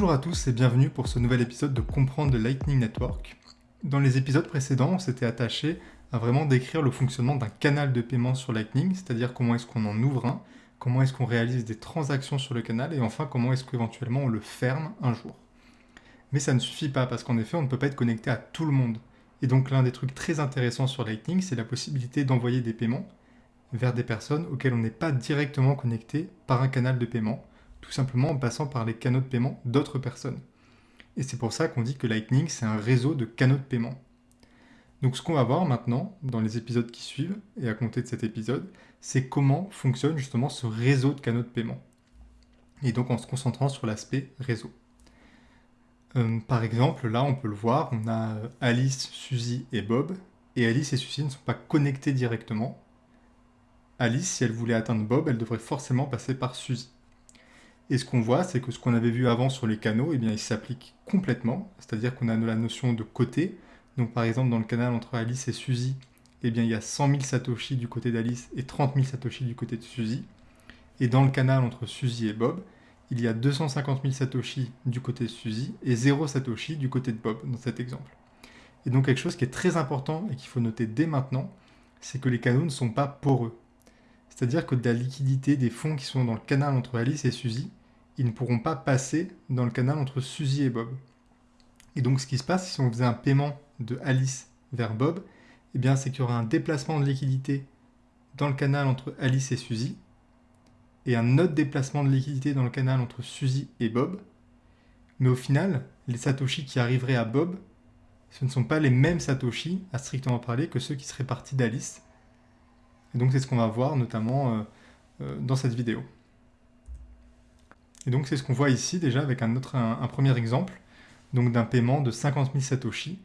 Bonjour à tous et bienvenue pour ce nouvel épisode de Comprendre le Lightning Network. Dans les épisodes précédents, on s'était attaché à vraiment décrire le fonctionnement d'un canal de paiement sur Lightning, c'est-à-dire comment est-ce qu'on en ouvre un, comment est-ce qu'on réalise des transactions sur le canal et enfin comment est-ce qu'éventuellement on le ferme un jour. Mais ça ne suffit pas parce qu'en effet on ne peut pas être connecté à tout le monde. Et donc l'un des trucs très intéressants sur Lightning, c'est la possibilité d'envoyer des paiements vers des personnes auxquelles on n'est pas directement connecté par un canal de paiement tout simplement en passant par les canaux de paiement d'autres personnes. Et c'est pour ça qu'on dit que Lightning, c'est un réseau de canaux de paiement. Donc ce qu'on va voir maintenant, dans les épisodes qui suivent, et à compter de cet épisode, c'est comment fonctionne justement ce réseau de canaux de paiement. Et donc en se concentrant sur l'aspect réseau. Euh, par exemple, là on peut le voir, on a Alice, Suzy et Bob, et Alice et Suzy ne sont pas connectés directement. Alice, si elle voulait atteindre Bob, elle devrait forcément passer par Suzy. Et ce qu'on voit, c'est que ce qu'on avait vu avant sur les canaux, eh bien, il s'applique complètement. C'est-à-dire qu'on a la notion de côté. Donc par exemple, dans le canal entre Alice et Suzy, eh bien, il y a 100 000 Satoshi du côté d'Alice et 30 000 Satoshi du côté de Suzy. Et dans le canal entre Suzy et Bob, il y a 250 000 Satoshi du côté de Suzy et 0 Satoshi du côté de Bob, dans cet exemple. Et donc quelque chose qui est très important et qu'il faut noter dès maintenant, c'est que les canaux ne sont pas poreux. C'est-à-dire que de la liquidité des fonds qui sont dans le canal entre Alice et Suzy, ils ne pourront pas passer dans le canal entre Suzy et Bob. Et donc ce qui se passe, si on faisait un paiement de Alice vers Bob, eh bien c'est qu'il y aura un déplacement de liquidité dans le canal entre Alice et Suzy, et un autre déplacement de liquidité dans le canal entre Suzy et Bob. Mais au final, les Satoshi qui arriveraient à Bob, ce ne sont pas les mêmes Satoshi, à strictement parler, que ceux qui seraient partis d'Alice. Et donc c'est ce qu'on va voir notamment euh, euh, dans cette vidéo. Et donc c'est ce qu'on voit ici déjà avec un, autre, un, premier exemple donc d'un paiement de 50 000 Satoshi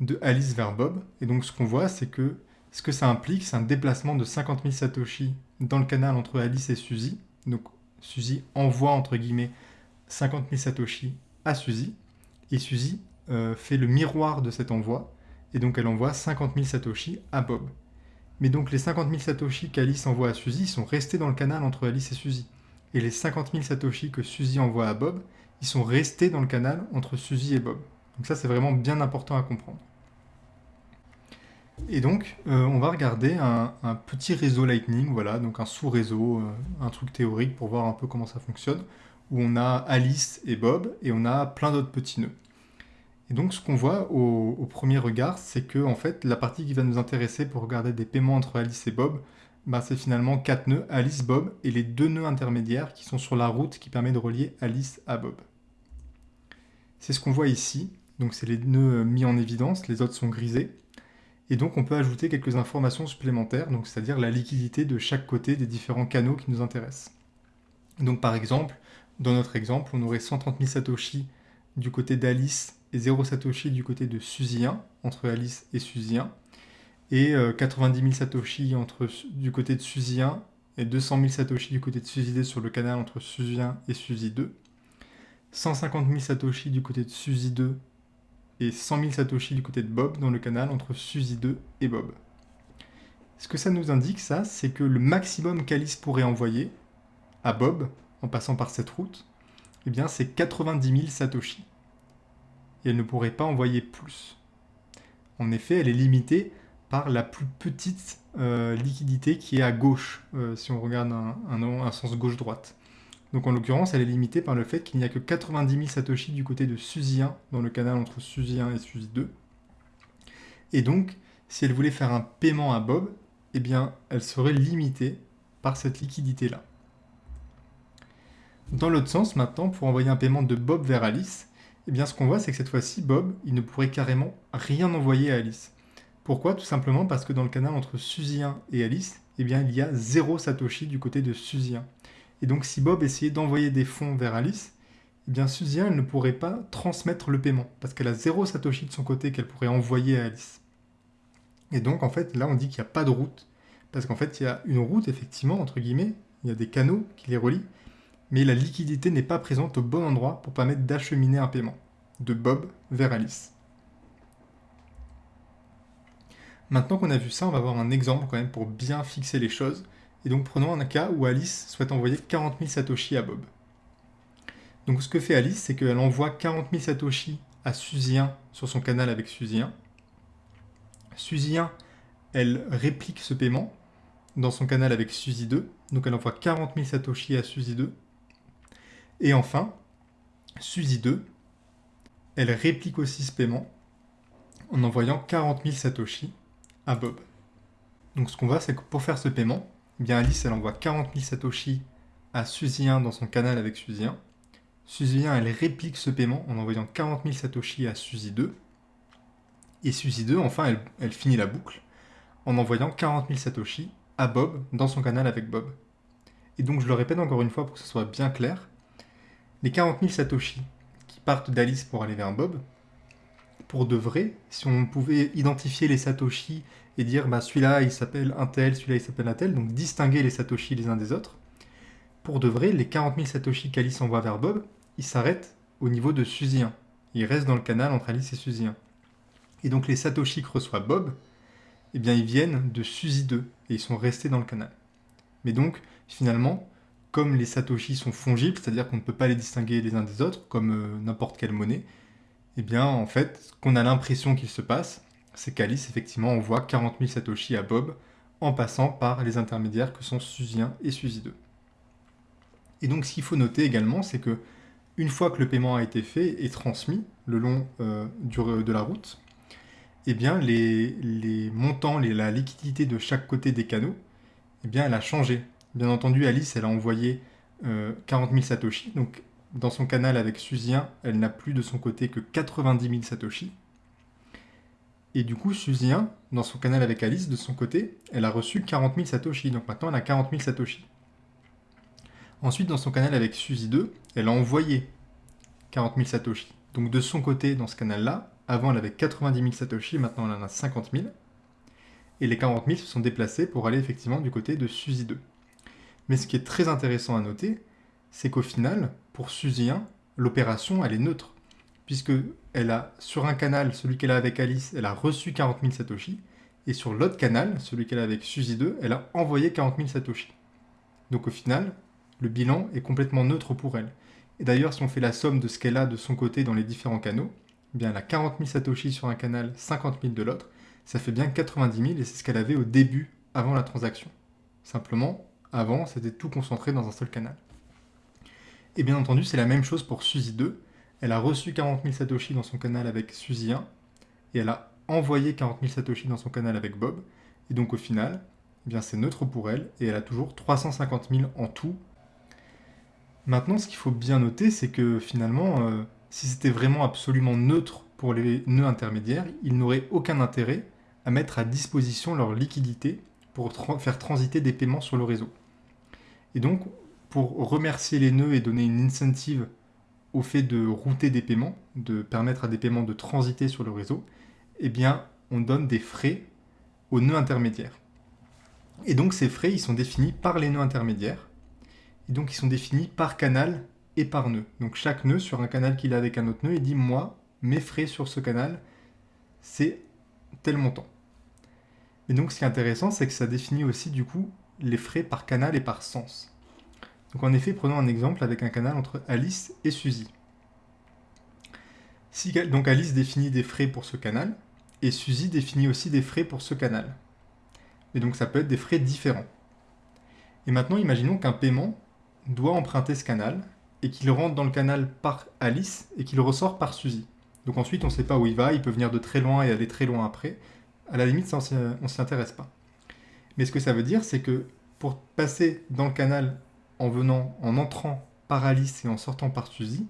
de Alice vers Bob. Et donc ce qu'on voit c'est que ce que ça implique c'est un déplacement de 50 000 Satoshi dans le canal entre Alice et Suzy. Donc Suzy envoie entre guillemets 50 000 Satoshi à Suzy et Suzy euh, fait le miroir de cet envoi et donc elle envoie 50 000 Satoshi à Bob. Mais donc les 50 000 Satoshi qu'Alice envoie à Suzy sont restés dans le canal entre Alice et Suzy et les 50 000 Satoshi que Suzy envoie à Bob, ils sont restés dans le canal entre Suzy et Bob. Donc ça, c'est vraiment bien important à comprendre. Et donc, euh, on va regarder un, petit réseau Lightning, voilà, donc un sous-réseau, euh, un truc théorique pour voir un peu comment ça fonctionne, où on a Alice et Bob, et on a plein d'autres petits nœuds. Et donc, ce qu'on voit au, au, premier regard, c'est que, en fait, la partie qui va nous intéresser pour regarder des paiements entre Alice et Bob, bah, c'est finalement quatre nœuds, Alice, Bob, et les deux nœuds intermédiaires qui sont sur la route qui permet de relier Alice à Bob. C'est ce qu'on voit ici, donc c'est les nœuds mis en évidence, les autres sont grisés. Et donc on peut ajouter quelques informations supplémentaires, c'est-à-dire la liquidité de chaque côté des différents canaux qui nous intéressent. Donc par exemple, dans notre exemple, on aurait 130 000 Satoshi du côté d'Alice et 0 Satoshi du côté de Suzy 1, entre Alice et Suzy 1 et 90 euh, 000 Satoshi du côté de Suzy 1 et 200 000 Satoshi du côté de Suzy 2 sur le canal entre Suzy 1 et Suzy 2, 150 000 Satoshi du côté de Suzy 2 et 100 000 Satoshi du côté de Bob dans le canal entre Suzy 2 et Bob. Ce que ça nous indique, ça, c'est que le maximum qu'Alice pourrait envoyer à Bob, en passant par cette route, eh bien c'est 90 000 Satoshi. Et elle ne pourrait pas envoyer plus. En effet, elle est limitée par la plus petite euh, liquidité qui est à gauche, euh, si on regarde un, sens gauche-droite. Donc en l'occurrence, elle est limitée par le fait qu'il n'y a que 90 000 Satoshi du côté de Suzy 1, dans le canal entre Suzy 1 et Suzy 2. Et donc, si elle voulait faire un paiement à Bob, eh bien, elle serait limitée par cette liquidité-là. Dans l'autre sens, maintenant, pour envoyer un paiement de Bob vers Alice, eh bien, ce qu'on voit, c'est que cette fois-ci, Bob, il ne pourrait carrément rien envoyer à Alice. Pourquoi? Tout simplement parce que dans le canal entre Suzy 1 et Alice, eh bien, il y a zéro Satoshi du côté de Suzy 1. Et donc si Bob essayait d'envoyer des fonds vers Alice, eh bien Suzy 1 ne pourrait pas transmettre le paiement, parce qu'elle a zéro Satoshi de son côté qu'elle pourrait envoyer à Alice. Et donc en fait, là on dit qu'il n'y a pas de route, parce qu'en fait il y a une route effectivement, entre guillemets, il y a des canaux qui les relient, mais la liquidité n'est pas présente au bon endroit pour permettre d'acheminer un paiement, de Bob vers Alice. Maintenant qu'on a vu ça, on va voir un exemple quand même pour bien fixer les choses. Et donc prenons un cas où Alice souhaite envoyer 40 000 Satoshi à Bob. Donc ce que fait Alice, c'est qu'elle envoie 40 000 Satoshi à Suzy1 sur son canal avec Suzy1. Suzy1, elle réplique ce paiement dans son canal avec Suzy2. Donc elle envoie 40 000 Satoshi à Suzy2. Et enfin, Suzy2, elle réplique aussi ce paiement en envoyant 40 000 Satoshi Bob. Donc ce qu'on voit, c'est que pour faire ce paiement, eh bien Alice, elle envoie 40 000 Satoshi à Suzy1 dans son canal avec Suzy1. Suzy1, elle réplique ce paiement en envoyant 40 000 Satoshi à Suzy2. Et Suzy2, enfin, elle, elle finit la boucle en envoyant 40 000 Satoshi à Bob dans son canal avec Bob. Et donc je le répète encore une fois pour que ce soit bien clair, les 40 000 Satoshi qui partent d'Alice pour aller vers Bob, pour de vrai, si on pouvait identifier les Satoshi et dire bah, celui-là il s'appelle un tel, celui-là il s'appelle un tel, donc distinguer les Satoshi les uns des autres, pour de vrai, les 40 000 Satoshi qu'Alice envoie vers Bob, ils s'arrêtent au niveau de Suzy 1. Ils restent dans le canal entre Alice et Suzy 1. Et donc les Satoshi que reçoit Bob, eh bien ils viennent de Suzy 2 et ils sont restés dans le canal. Mais donc, finalement, comme les Satoshi sont fongibles, c'est-à-dire qu'on ne peut pas les distinguer les uns des autres, comme euh, n'importe quelle monnaie, eh bien, en fait, ce qu'on a l'impression qu'il se passe, c'est qu'Alice, effectivement, envoie 40 000 Satoshi à Bob en passant par les intermédiaires que sont Suzy 1 et Suzy 2. Et donc, ce qu'il faut noter également, c'est que une fois que le paiement a été fait et transmis le long euh, de la route, eh bien, les, montants, la liquidité de chaque côté des canaux, eh bien, elle a changé. Bien entendu, Alice, elle a envoyé 40 euh, 000 Satoshi. Dans son canal avec Suzien, elle n'a plus de son côté que 90 000 Satoshi. Et du coup, Suzien, dans son canal avec Alice, de son côté, elle a reçu 40 000 Satoshi. Donc maintenant, elle a 40 000 Satoshi. Ensuite, dans son canal avec Suzy 2, elle a envoyé 40 000 Satoshi. Donc de son côté, dans ce canal-là, avant elle avait 90 000 Satoshi, maintenant elle en a 50 000. Et les 40 000 se sont déplacés pour aller effectivement du côté de Suzy 2. Mais ce qui est très intéressant à noter, c'est qu'au final, pour Suzy 1, l'opération elle est neutre. Puisque elle a, sur un canal, celui qu'elle a avec Alice, elle a reçu 40 000 Satoshi. Et sur l'autre canal, celui qu'elle a avec Suzy 2, elle a envoyé 40 000 Satoshi. Donc au final, le bilan est complètement neutre pour elle. Et d'ailleurs, si on fait la somme de ce qu'elle a de son côté dans les différents canaux, eh bien elle a 40 000 Satoshi sur un canal, 50 000 de l'autre, ça fait bien 90 000 et c'est ce qu'elle avait au début, avant la transaction. Simplement, avant, c'était tout concentré dans un seul canal. Et bien entendu, c'est la même chose pour Suzy 2. Elle a reçu 40 000 Satoshi dans son canal avec Suzy 1, et elle a envoyé 40 000 Satoshi dans son canal avec Bob, et donc au final, eh c'est neutre pour elle, et elle a toujours 350 000 en tout Maintenant, ce qu'il faut bien noter, c'est que finalement, euh, si c'était vraiment absolument neutre pour les nœuds intermédiaires, ils n'auraient aucun intérêt à mettre à disposition leur liquidité pour faire transiter des paiements sur le réseau. Et donc, pour remercier les nœuds et donner une incentive au fait de router des paiements, de permettre à des paiements de transiter sur le réseau, eh bien, on donne des frais aux nœuds intermédiaires. Et donc, ces frais, ils sont définis par les nœuds intermédiaires et donc ils sont définis par canal et par nœud. Donc chaque nœud sur un canal qu'il a avec un autre nœud, il dit moi, mes frais sur ce canal, c'est tel montant. Et donc ce qui est intéressant, c'est que ça définit aussi du coup les frais par canal et par sens. Donc en effet, prenons un exemple avec un canal entre Alice et Suzy. Donc Alice définit des frais pour ce canal, et Suzy définit aussi des frais pour ce canal. Et donc ça peut être des frais différents. Et maintenant, imaginons qu'un paiement doit emprunter ce canal et qu'il rentre dans le canal par Alice et qu'il ressort par Suzy. Donc ensuite, on ne sait pas où il va, il peut venir de très loin et aller très loin après. À la limite, on ne s'y intéresse pas. Mais ce que ça veut dire, c'est que pour passer dans le canal en venant, en entrant par Alice et en sortant par Suzy,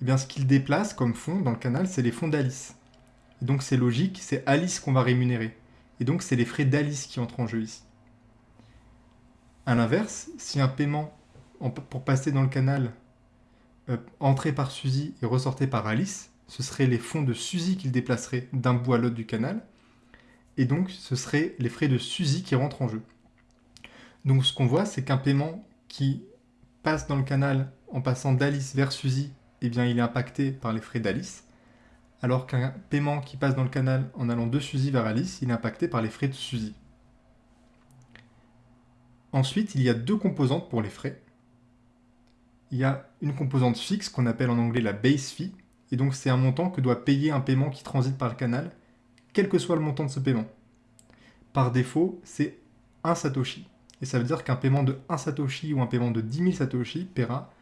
eh bien, ce qu'il déplace comme fonds dans le canal, c'est les fonds d'Alice. donc c'est logique, c'est Alice qu'on va rémunérer. Et donc c'est les frais d'Alice qui entrent en jeu ici. A l'inverse, si un paiement pour passer dans le canal, euh, par Suzy et ressortir par Alice, ce seraient les fonds de Suzy qu'il déplacerait d'un bout à l'autre du canal, et donc ce seraient les frais de Suzy qui rentrent en jeu. Donc ce qu'on voit, c'est qu'un paiement qui passe dans le canal en passant d'Alice vers Suzy, eh bien il est impacté par les frais d'Alice, alors qu'un paiement qui passe dans le canal en allant de Suzy vers Alice, il est impacté par les frais de Suzy. Ensuite, il y a deux composantes pour les frais. il y a une composante fixe qu'on appelle en anglais la base fee, et donc c'est un montant que doit payer un paiement qui transite par le canal, quel que soit le montant de ce paiement. Par défaut, c'est 1 Satoshi. Et ça veut dire qu'un paiement de 1 Satoshi ou un paiement de 10 000 Satoshi paiera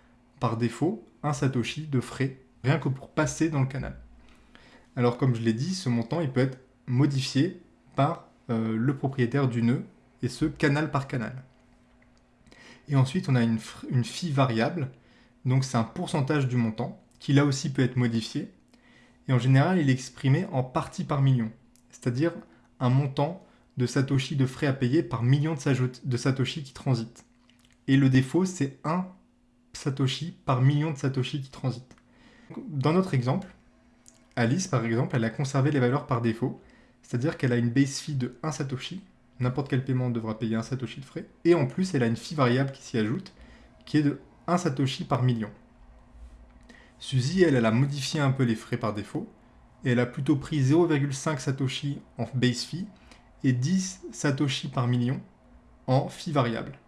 par défaut 1 Satoshi de frais, rien que pour passer dans le canal. Alors comme je l'ai dit, ce montant il peut être modifié par euh, le propriétaire du nœud, et ce canal par canal. Et ensuite on a une, une fee variable, donc c'est un pourcentage du montant, qui là aussi peut être modifié, et en général il est exprimé en partie par million, c'est-à-dire un montant de Satoshi de frais à payer par million de Satoshi qui transitent. Et le défaut, c'est 1 Satoshi par million de Satoshi qui transitent. Dans notre exemple, Alice, par exemple, elle a conservé les valeurs par défaut, c'est-à-dire qu'elle a une base fee de 1 Satoshi, n'importe quel paiement devra payer 1 Satoshi de frais, et en plus, elle a une fee variable qui s'y ajoute, qui est de 1 Satoshi par million. Suzy, elle, elle a modifié un peu les frais par défaut, et elle a plutôt pris 0,5 Satoshi en base fee, et 10 Satoshi par million en fee variable.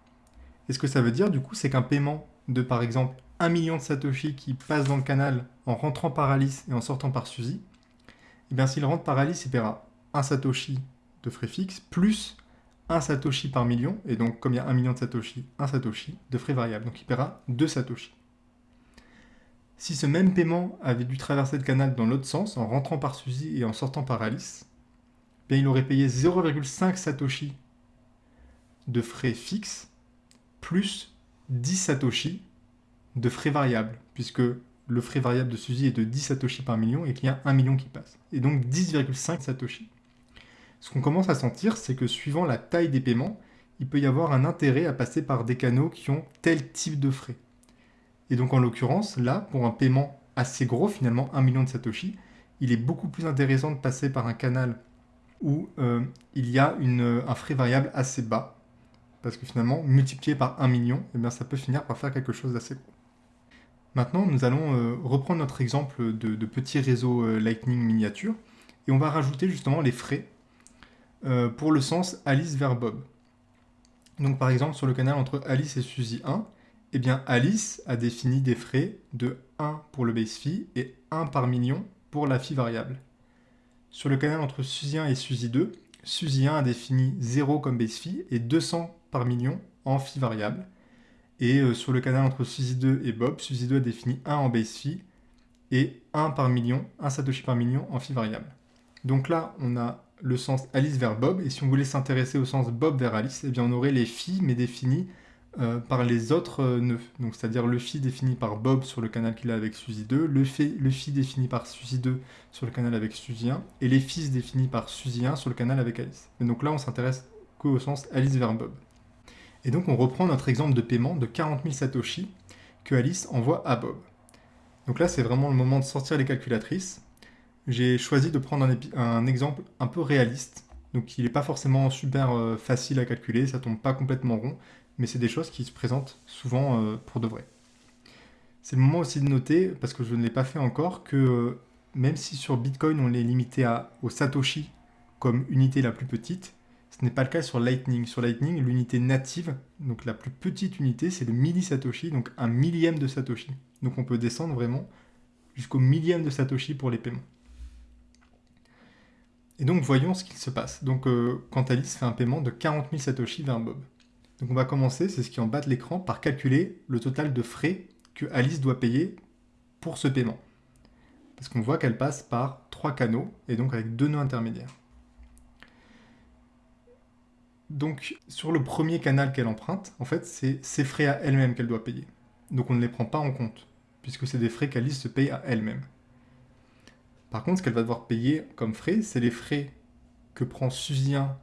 Et ce que ça veut dire, du coup, c'est qu'un paiement de, par exemple, 1 million de Satoshi qui passe dans le canal en rentrant par Alice et en sortant par Suzy, et eh bien s'il rentre par Alice, il paiera 1 Satoshi de frais fixes, plus 1 Satoshi par million, et donc comme il y a 1 million de Satoshi, 1 Satoshi de frais variables, donc il paiera 2 Satoshi. Si ce même paiement avait dû traverser le canal dans l'autre sens, en rentrant par Suzy et en sortant par Alice, il aurait payé 0,5 Satoshi de frais fixes plus 10 Satoshi de frais variables, puisque le frais variable de Suzy est de 10 Satoshi par million et qu'il y a 1 million qui passe. Et donc 10,5 Satoshi. Ce qu'on commence à sentir, c'est que suivant la taille des paiements, il peut y avoir un intérêt à passer par des canaux qui ont tel type de frais. Et donc en l'occurrence, là, pour un paiement assez gros, finalement 1 million de Satoshi, il est beaucoup plus intéressant de passer par un canal où euh, il y a un frais variable assez bas, parce que finalement, multiplié par 1 million, eh bien, ça peut finir par faire quelque chose d'assez gros. Maintenant, nous allons euh, reprendre notre exemple de, petit réseau euh, Lightning miniature, et on va rajouter justement les frais pour le sens Alice vers Bob. Donc par exemple, sur le canal entre Alice et Suzy 1, eh bien Alice a défini des frais de 1 pour le base fee et 1 par million pour la fee variable. Sur le canal entre Suzy 1 et Suzy 2, Suzy 1 a défini 0 comme base fee et 200 par million en fee variable. Et euh, sur le canal entre Suzy 2 et Bob, Suzy 2 a défini 1 en base fee et 1 par million, 1 satoshi par million en fee variable. Donc là, on a le sens Alice vers Bob, et si on voulait s'intéresser au sens Bob vers Alice, eh bien on aurait les fees, mais définies euh, par les autres euh, nœuds. Donc c'est-à-dire le phi défini par Bob sur le canal qu'il a avec Suzy 2, le, phi défini par Suzy 2 sur le canal avec Suzy 1, et les fils définis par Suzy 1 sur le canal avec Alice. Et donc là, on s'intéresse qu'au sens Alice vers Bob. Et donc on reprend notre exemple de paiement de 40 000 Satoshi que Alice envoie à Bob. Donc là, c'est vraiment le moment de sortir les calculatrices. J'ai choisi de prendre un, exemple un peu réaliste, donc il n'est pas forcément super euh, facile à calculer, ça tombe pas complètement rond, mais c'est des choses qui se présentent souvent euh, pour de vrai. C'est le moment aussi de noter, parce que je ne l'ai pas fait encore, que euh, même si sur Bitcoin on est limité à, au Satoshi comme unité la plus petite, ce n'est pas le cas sur Lightning. Sur Lightning, l'unité native, donc la plus petite unité, c'est le millisatoshi, donc un millième de Satoshi. Donc on peut descendre vraiment jusqu'au millième de Satoshi pour les paiements. Et donc voyons ce qu'il se passe. Donc euh, quand Alice fait un paiement de 40 000 Satoshi vers Bob. Donc on va commencer, c'est ce qui est en bas de l'écran, par calculer le total de frais que Alice doit payer pour ce paiement. Parce qu'on voit qu'elle passe par trois canaux, et donc avec deux nœuds intermédiaires. Donc sur le premier canal qu'elle emprunte, en fait, c'est ses frais à elle-même qu'elle doit payer. Donc on ne les prend pas en compte, puisque c'est des frais qu'Alice se paye à elle-même. Par contre, ce qu'elle va devoir payer comme frais, c'est les frais que prend Suzien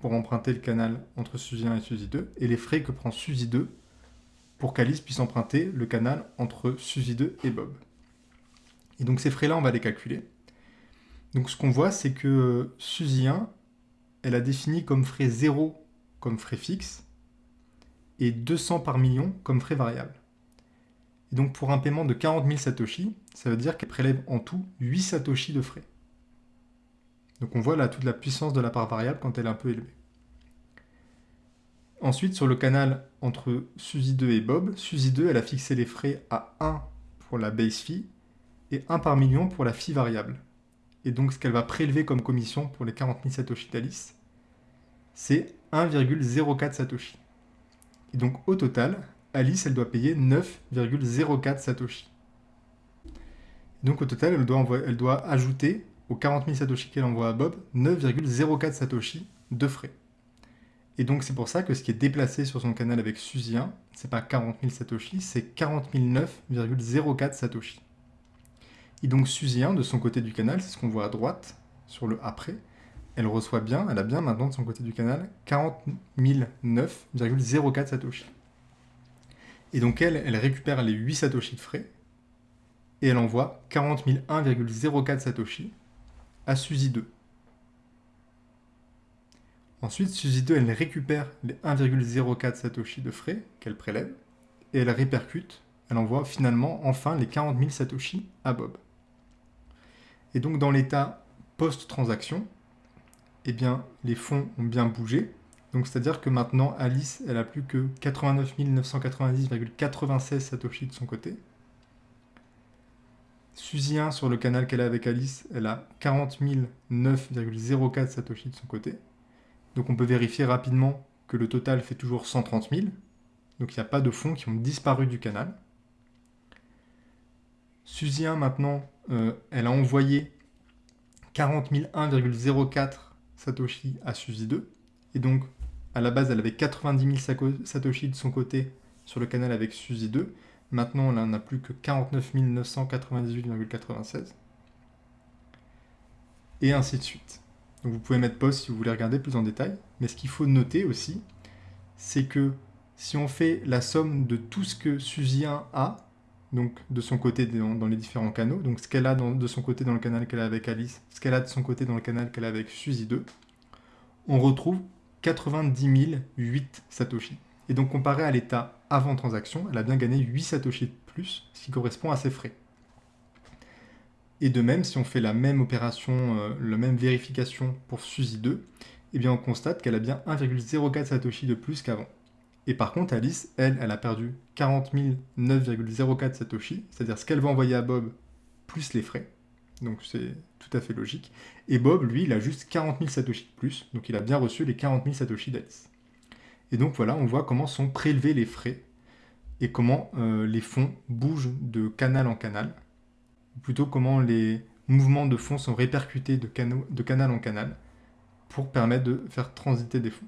pour emprunter le canal entre Suzy 1 et Suzy 2, et les frais que prend Suzy 2 pour qu'Alice puisse emprunter le canal entre Suzy 2 et Bob. Et donc ces frais-là, on va les calculer. Donc ce qu'on voit, c'est que Suzy 1, elle a défini comme frais 0 comme frais fixe, et 200 par million comme frais variable. Et donc pour un paiement de 40 000 Satoshi, ça veut dire qu'elle prélève en tout 8 Satoshi de frais. Donc on voit là toute la puissance de la part variable quand elle est un peu élevée. Ensuite, sur le canal entre Suzy 2 et Bob, Suzy 2, elle a fixé les frais à 1 pour la base fee et 1 par million pour la fee variable. Et donc, ce qu'elle va prélever comme commission pour les 40 000 Satoshi d'Alice, c'est 1,04 Satoshi. Et donc, au total, Alice, elle doit payer 9,04 Satoshi. Donc, au total, elle doit, elle doit ajouter aux 40 000 Satoshi qu'elle envoie à Bob 9,04 Satoshi de frais. Et donc c'est pour ça que ce qui est déplacé sur son canal avec Suzy 1, c'est pas 40 000 Satoshi, c'est 40 9,04 Satoshi. Et donc Suzy 1, de son côté du canal, c'est ce qu'on voit à droite, sur le après, elle reçoit bien, elle a bien maintenant de son côté du canal 40 9,04 Satoshi. Et donc elle, elle récupère les 8 Satoshi de frais, et elle envoie 40 1,04 Satoshi à Suzy 2. Ensuite, Suzy 2, elle récupère les 1,04 Satoshi de frais qu'elle prélève, et elle répercute, elle envoie finalement enfin les 40 000 Satoshi à Bob. Et donc dans l'état post-transaction, eh bien, les fonds ont bien bougé. Donc c'est-à-dire que maintenant, Alice, elle a plus que 89 990,96 Satoshi de son côté. Suzy 1, sur le canal qu'elle a avec Alice, elle a 40 9,04 Satoshi de son côté. Donc on peut vérifier rapidement que le total fait toujours 130 000. Donc il n'y a pas de fonds qui ont disparu du canal. Suzy 1 maintenant, euh, elle a envoyé 40 1,04 Satoshi à Suzy 2. Et donc à la base elle avait 90 000 Satoshi de son côté sur le canal avec Suzy 2. Maintenant elle n'a plus que 49 998,96. Et ainsi de suite. Vous pouvez mettre pause si vous voulez regarder plus en détail. Mais ce qu'il faut noter aussi, c'est que si on fait la somme de tout ce que Suzy 1 a, donc de son côté dans, les différents canaux, donc ce qu'elle a de son côté dans le canal qu'elle a avec Alice, ce qu'elle a de son côté dans le canal qu'elle a avec Suzy 2, on retrouve 90 008 Satoshi. Et donc comparé à l'état avant transaction, elle a bien gagné 8 Satoshi de plus, ce qui correspond à ses frais. Et de même, si on fait la même opération, euh, la même vérification pour Suzy 2, eh bien on constate qu'elle a bien 1,04 Satoshi de plus qu'avant. Et par contre, Alice, elle, elle a perdu 40 9,04 Satoshi, c'est-à-dire ce qu'elle va envoyer à Bob plus les frais. Donc c'est tout à fait logique. Et Bob, lui, il a juste 40 000 Satoshi de plus, donc il a bien reçu les 40 000 Satoshi d'Alice. Et donc voilà, on voit comment sont prélevés les frais et comment euh, les fonds bougent de canal en canal plutôt comment les mouvements de fonds sont répercutés de, canal en canal pour permettre de faire transiter des fonds.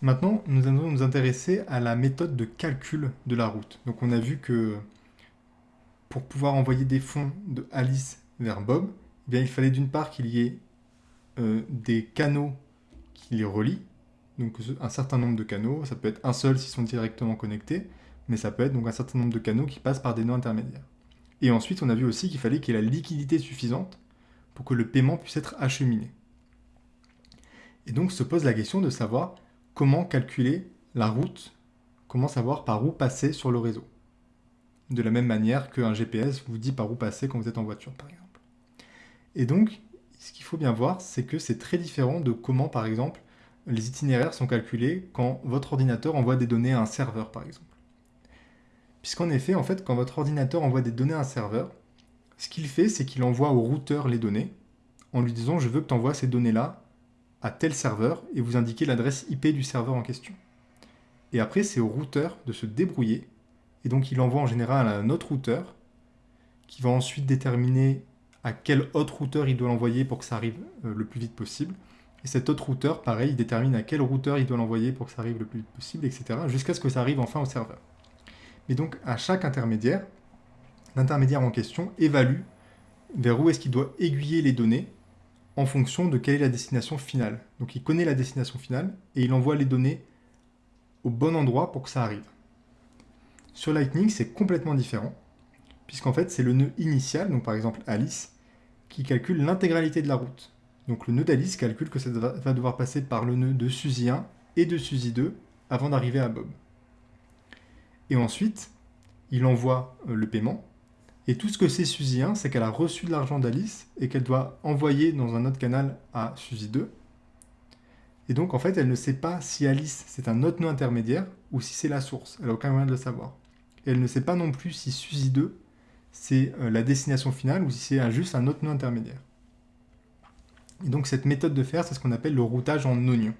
Maintenant, nous allons nous intéresser à la méthode de calcul de la route. Donc on a vu que pour pouvoir envoyer des fonds de Alice vers Bob, eh bien, il fallait d'une part qu'il y ait euh, des canaux qui les relient, donc un certain nombre de canaux, ça peut être un seul s'ils sont directement connectés, mais ça peut être un certain nombre de canaux qui passent par des nœuds intermédiaires. Et ensuite, on a vu aussi qu'il fallait qu'il y ait la liquidité suffisante pour que le paiement puisse être acheminé. Et donc se pose la question de savoir comment calculer la route, comment savoir par où passer sur le réseau. De la même manière qu'un GPS vous dit par où passer quand vous êtes en voiture, par exemple. Et donc, ce qu'il faut bien voir, c'est que c'est très différent de comment, par exemple, les itinéraires sont calculés quand votre ordinateur envoie des données à un serveur, par exemple. Puisqu'en effet, en fait, quand votre ordinateur envoie des données à un serveur, ce qu'il fait, c'est qu'il envoie au routeur les données, en lui disant « je veux que tu envoies ces données-là à tel serveur » et vous indiquez l'adresse IP du serveur en question. Et après, c'est au routeur de se débrouiller, et donc il envoie en général à un autre routeur, qui va ensuite déterminer à quel autre routeur il doit l'envoyer pour que ça arrive euh, le plus vite possible. Et cet autre routeur, pareil, il détermine à quel routeur il doit l'envoyer pour que ça arrive le plus vite possible, etc. Jusqu'à ce que ça arrive enfin au serveur. Et donc, à chaque intermédiaire, l'intermédiaire en question évalue vers où est-ce qu'il doit aiguiller les données en fonction de quelle est la destination finale. Donc il connaît la destination finale et il envoie les données au bon endroit pour que ça arrive. Sur Lightning, c'est complètement différent, puisqu'en fait c'est le nœud initial, donc par exemple Alice, qui calcule l'intégralité de la route. Donc le nœud d'Alice calcule que ça va devoir passer par le nœud de Suzy 1 et de Suzy 2 avant d'arriver à Bob. Et ensuite, il envoie euh, le paiement. Et tout ce que sait Suzy 1, c'est qu'elle a reçu de l'argent d'Alice et qu'elle doit envoyer dans un autre canal à Suzy 2. Et donc, en fait, elle ne sait pas si Alice, c'est un autre nœud intermédiaire ou si c'est la source. Elle n'a aucun moyen de le savoir. Et elle ne sait pas non plus si Suzy 2, c'est euh, la destination finale ou si c'est juste un autre nœud intermédiaire. Et donc, cette méthode de faire, c'est ce qu'on appelle le routage en oignon.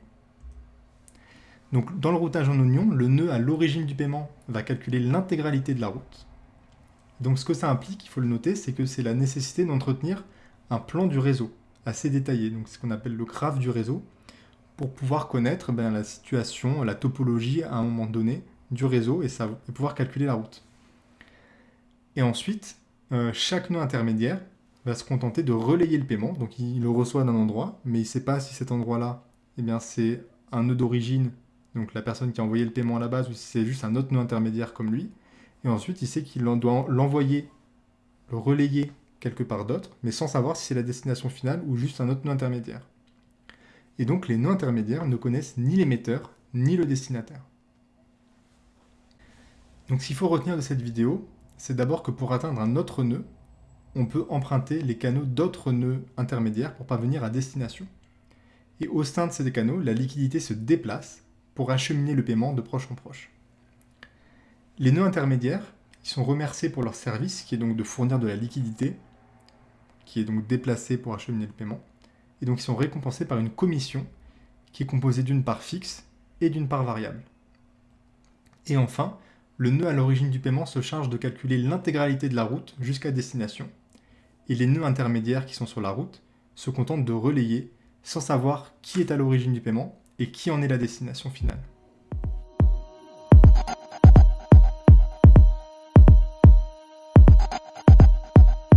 Donc, dans le routage en oignon, le nœud à l'origine du paiement va calculer l'intégralité de la route. Donc, ce que ça implique, il faut le noter, c'est que c'est la nécessité d'entretenir un plan du réseau assez détaillé, donc ce qu'on appelle le graphe du réseau, pour pouvoir connaître ben, la situation, la topologie à un moment donné du réseau et, pouvoir calculer la route. Et ensuite, euh, chaque nœud intermédiaire va se contenter de relayer le paiement, donc il le reçoit d'un endroit, mais il ne sait pas si cet endroit-là, eh c'est un nœud d'origine, donc la personne qui a envoyé le paiement à la base, ou si c'est juste un autre nœud intermédiaire comme lui. Et ensuite, il sait qu'il doit l'envoyer, le relayer quelque part d'autre, mais sans savoir si c'est la destination finale ou juste un autre nœud intermédiaire. Et donc les nœuds intermédiaires ne connaissent ni l'émetteur ni le destinataire. Donc ce qu'il faut retenir de cette vidéo, c'est d'abord que pour atteindre un autre nœud, on peut emprunter les canaux d'autres nœuds intermédiaires pour parvenir à destination. Et au sein de ces canaux, la liquidité se déplace pour acheminer le paiement de proche en proche. Les nœuds intermédiaires, ils sont remerciés pour leur service, qui est donc de fournir de la liquidité, qui est donc déplacé pour acheminer le paiement. Et donc ils sont récompensés par une commission qui est composée d'une part fixe et d'une part variable. Et enfin, le nœud à l'origine du paiement se charge de calculer l'intégralité de la route jusqu'à destination. Et les nœuds intermédiaires qui sont sur la route se contentent de relayer sans savoir qui est à l'origine du paiement et qui en est la destination finale.